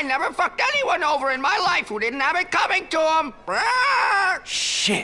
I never fucked anyone over in my life who didn't have it coming to them.